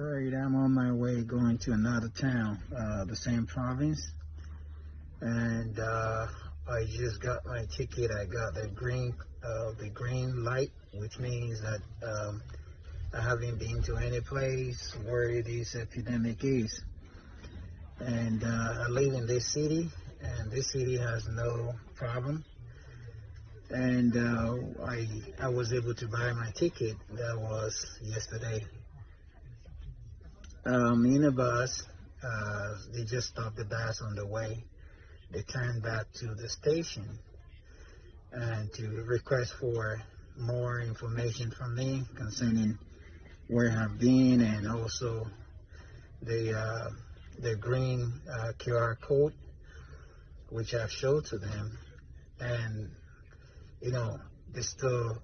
Right, I'm on my way going to another town, uh, the same province, and uh, I just got my ticket. I got the green, uh, the green light, which means that um, I haven't been to any place where this epidemic is. And uh, I live in this city, and this city has no problem. And uh, I I was able to buy my ticket. That was yesterday. Um, in a bus, uh, they just stopped the bus on the way. They turned back to the station and to request for more information from me concerning where I've been and also the uh, the green uh, QR code which I've showed to them, and you know they still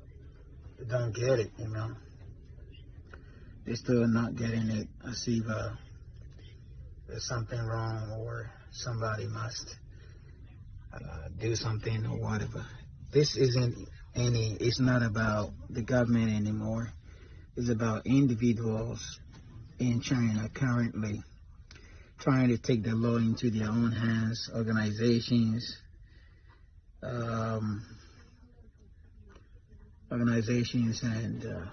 don't get it. You know they still not getting it. I see uh, there's something wrong or somebody must uh, do something or whatever. This isn't any, it's not about the government anymore. It's about individuals in China currently trying to take the law into their own hands, organizations, um, organizations and uh,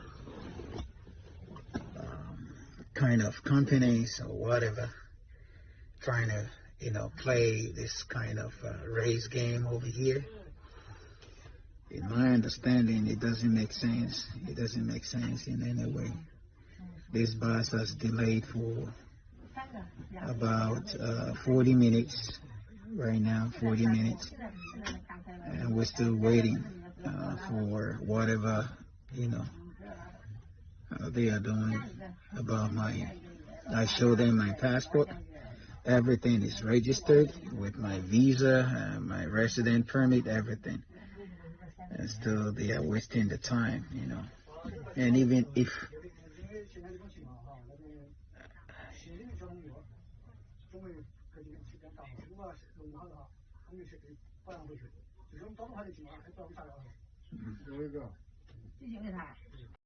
kind of companies or whatever trying to, you know, play this kind of uh, race game over here. In my understanding, it doesn't make sense. It doesn't make sense in any way. This bus has delayed for about uh, 40 minutes right now, 40 minutes, and we're still waiting uh, for whatever, you know, uh, they are doing about my. I show them my passport. Everything is registered with my visa, uh, my resident permit, everything. And still, they are wasting the time, you know. And even if 写这